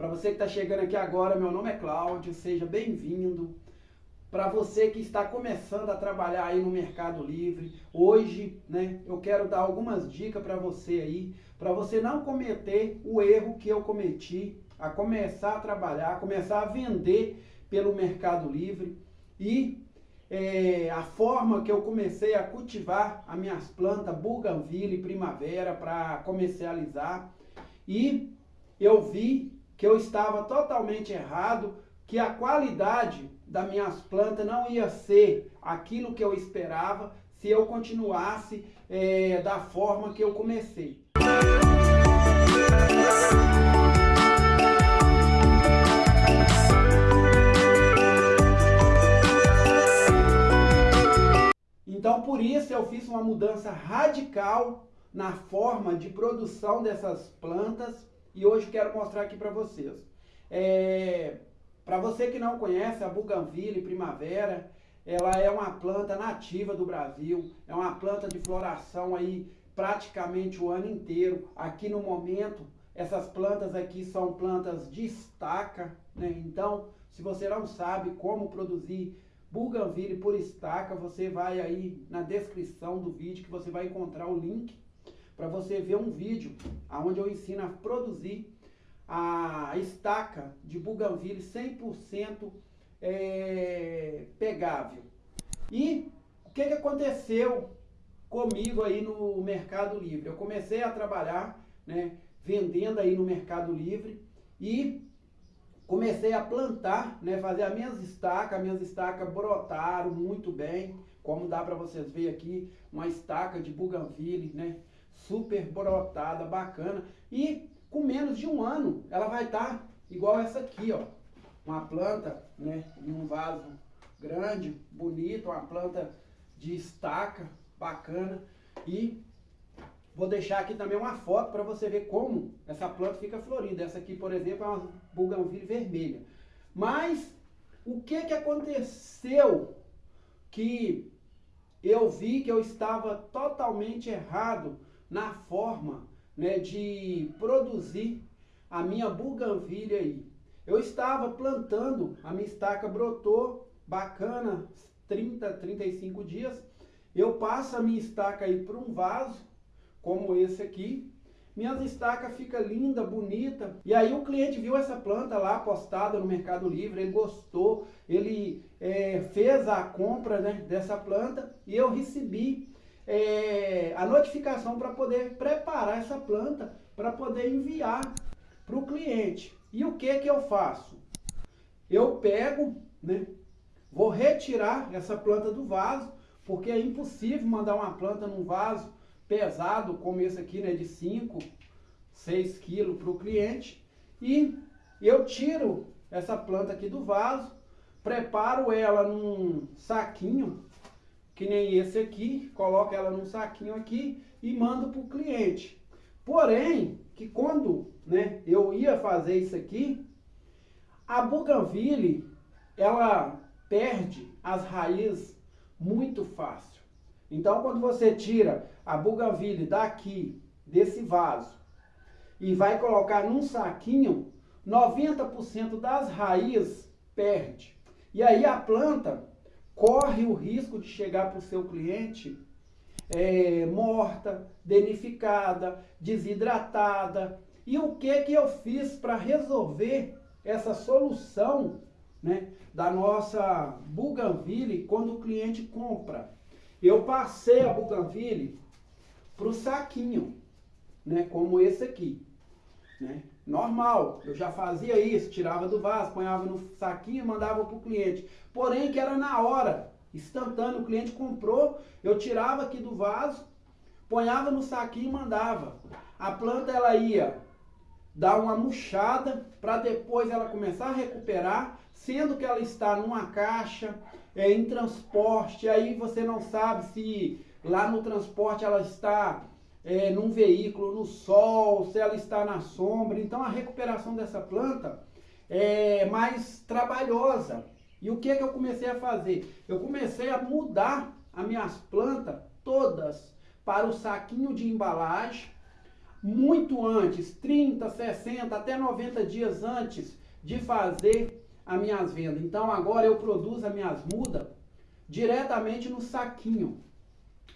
Para você que está chegando aqui agora, meu nome é Cláudio, seja bem-vindo. Para você que está começando a trabalhar aí no Mercado Livre, hoje, né, eu quero dar algumas dicas para você aí, para você não cometer o erro que eu cometi, a começar a trabalhar, começar a vender pelo Mercado Livre e é, a forma que eu comecei a cultivar as minhas plantas Bougainville Primavera para comercializar e eu vi que eu estava totalmente errado, que a qualidade das minhas plantas não ia ser aquilo que eu esperava se eu continuasse é, da forma que eu comecei. Então, por isso, eu fiz uma mudança radical na forma de produção dessas plantas e hoje quero mostrar aqui para vocês. É, para você que não conhece, a Bougainville Primavera, ela é uma planta nativa do Brasil, é uma planta de floração aí praticamente o ano inteiro. Aqui no momento, essas plantas aqui são plantas de estaca, né? Então, se você não sabe como produzir Bougainville por estaca, você vai aí na descrição do vídeo que você vai encontrar o link para você ver um vídeo onde eu ensino a produzir a estaca de Bougainville 100% é, pegável. E o que, que aconteceu comigo aí no Mercado Livre? Eu comecei a trabalhar, né, vendendo aí no Mercado Livre e comecei a plantar, né, fazer as minhas estacas, as minhas estacas brotaram muito bem, como dá para vocês verem aqui, uma estaca de Bougainville, né, super brotada, bacana, e com menos de um ano ela vai estar tá igual essa aqui, ó, uma planta, né, em um vaso grande, bonito, uma planta de estaca, bacana, e Vou deixar aqui também uma foto para você ver como essa planta fica florida. Essa aqui, por exemplo, é uma buganville vermelha. Mas o que, que aconteceu que eu vi que eu estava totalmente errado na forma né, de produzir a minha buganville aí. Eu estava plantando, a minha estaca brotou, bacana, 30, 35 dias. Eu passo a minha estaca aí para um vaso, como esse aqui. Minhas estacas fica linda, bonita. E aí o cliente viu essa planta lá postada no Mercado Livre, ele gostou, ele é, fez a compra né, dessa planta e eu recebi é, a notificação para poder preparar essa planta, para poder enviar para o cliente. E o que que eu faço? Eu pego, né, vou retirar essa planta do vaso, porque é impossível mandar uma planta num vaso pesado, como esse aqui, né, de 5, 6 quilos para o cliente. E eu tiro essa planta aqui do vaso, preparo ela num saquinho, que nem esse aqui, coloco ela num saquinho aqui e mando para o cliente. Porém, que quando né, eu ia fazer isso aqui, a Bougainville, ela perde as raízes muito fácil. Então, quando você tira a buganvília daqui, desse vaso, e vai colocar num saquinho, 90% das raízes perde. E aí a planta corre o risco de chegar para o seu cliente é, morta, danificada, desidratada. E o que, que eu fiz para resolver essa solução né, da nossa buganville quando o cliente compra? Eu passei a Bougainville para o saquinho, né, como esse aqui. Né? Normal, eu já fazia isso, tirava do vaso, ponhava no saquinho e mandava para o cliente. Porém, que era na hora, instantâneo, o cliente comprou, eu tirava aqui do vaso, ponhava no saquinho e mandava. A planta ela ia dar uma murchada para depois ela começar a recuperar, sendo que ela está numa caixa, é, em transporte, aí você não sabe se lá no transporte ela está é, num veículo, no sol, se ela está na sombra. Então a recuperação dessa planta é mais trabalhosa. E o que, que eu comecei a fazer? Eu comecei a mudar as minhas plantas todas para o saquinho de embalagem, muito antes, 30, 60, até 90 dias antes de fazer as minhas vendas. Então agora eu produzo as minhas mudas diretamente no saquinho.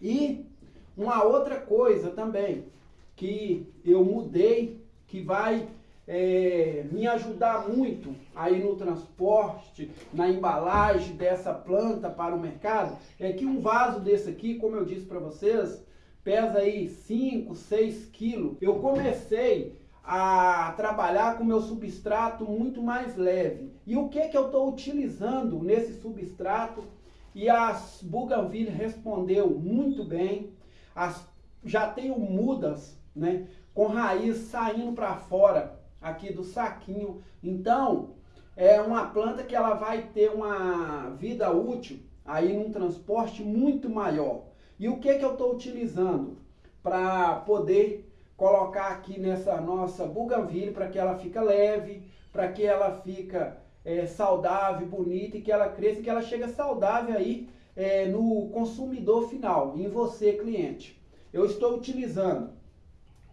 E uma outra coisa também que eu mudei, que vai é, me ajudar muito aí no transporte, na embalagem dessa planta para o mercado, é que um vaso desse aqui, como eu disse para vocês, pesa aí 5, 6 quilos. Eu comecei a trabalhar com meu substrato muito mais leve. E o que que eu estou utilizando nesse substrato? E as Bougainville respondeu muito bem. As, já tenho mudas, né, com raiz saindo para fora aqui do saquinho. Então, é uma planta que ela vai ter uma vida útil aí num transporte muito maior. E o que que eu estou utilizando para poder colocar aqui nessa nossa bougainville para que ela fica leve, para que ela fica é, saudável, bonita e que ela cresça que ela chegue saudável aí é, no consumidor final, em você cliente. Eu estou utilizando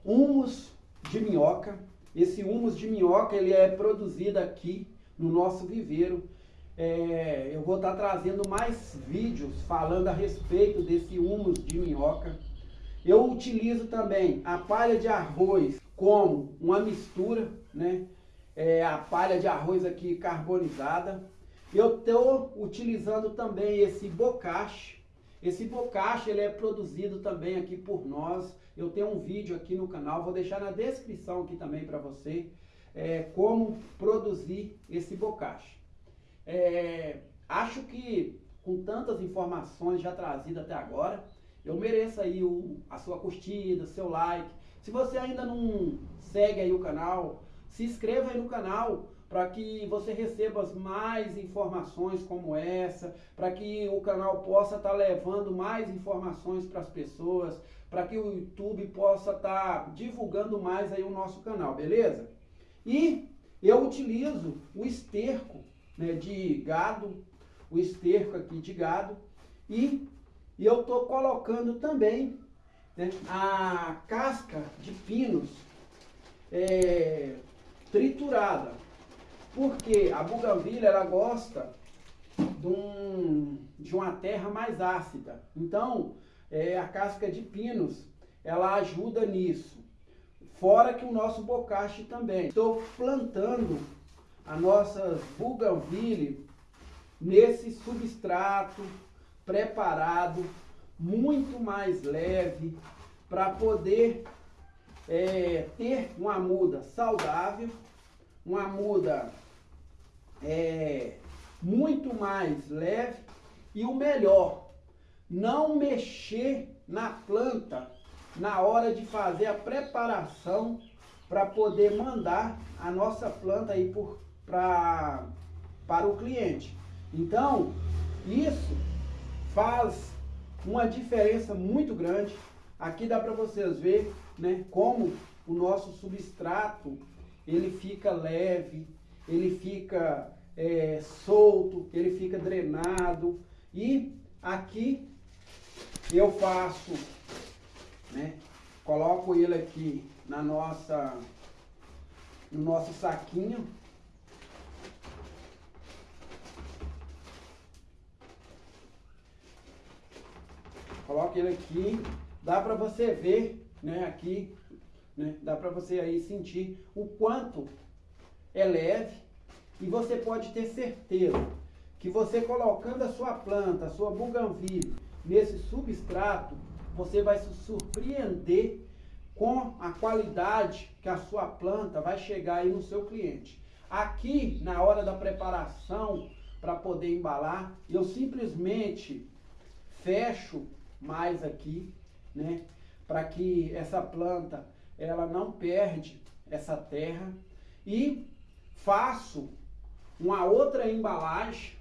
humus de minhoca. Esse humus de minhoca ele é produzido aqui no nosso viveiro. É, eu vou estar trazendo mais vídeos falando a respeito desse humus de minhoca. Eu utilizo também a palha de arroz como uma mistura, né? É, a palha de arroz aqui carbonizada. Eu estou utilizando também esse bocache. Esse bocache ele é produzido também aqui por nós. Eu tenho um vídeo aqui no canal, vou deixar na descrição aqui também para você é, como produzir esse bocache. É, acho que com tantas informações já trazidas até agora, eu mereço aí o, a sua curtida, seu like. Se você ainda não segue aí o canal, se inscreva aí no canal para que você receba mais informações como essa, para que o canal possa estar tá levando mais informações para as pessoas, para que o YouTube possa estar tá divulgando mais aí o nosso canal, beleza? E eu utilizo o esterco né, de gado, o esterco aqui de gado, e, e eu estou colocando também né, a casca de pinos é, triturada, porque a buganvília ela gosta de, um, de uma terra mais ácida, então é, a casca de pinos ela ajuda nisso. Fora que o nosso bocache também. Estou plantando a nossa bougainville nesse substrato preparado, muito mais leve, para poder é, ter uma muda saudável, uma muda é, muito mais leve e o melhor, não mexer na planta na hora de fazer a preparação para poder mandar a nossa planta aí por pra, para o cliente. Então, isso faz uma diferença muito grande. Aqui dá para vocês ver né, como o nosso substrato ele fica leve, ele fica é, solto, ele fica drenado. E aqui eu faço, né, coloco ele aqui na nossa, no nosso saquinho Coloque ele aqui. Dá para você ver, né, aqui, né, dá para você aí sentir o quanto é leve e você pode ter certeza que você colocando a sua planta, a sua bougainville nesse substrato, você vai se surpreender com a qualidade que a sua planta vai chegar aí no seu cliente. Aqui, na hora da preparação para poder embalar, eu simplesmente fecho mais aqui, né? Para que essa planta ela não perde essa terra e faço uma outra embalagem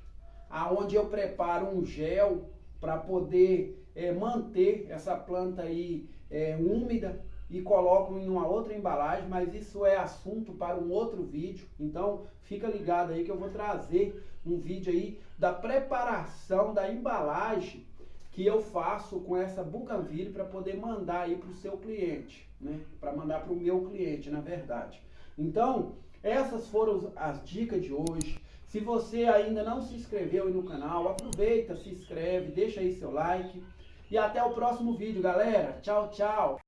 aonde eu preparo um gel para poder é, manter essa planta aí é, úmida e coloco em uma outra embalagem, mas isso é assunto para um outro vídeo. Então fica ligado aí que eu vou trazer um vídeo aí da preparação da embalagem que eu faço com essa Bougainville para poder mandar aí para o seu cliente, né? Para mandar para o meu cliente, na verdade. Então, essas foram as dicas de hoje. Se você ainda não se inscreveu aí no canal, aproveita, se inscreve, deixa aí seu like. E até o próximo vídeo, galera. Tchau, tchau.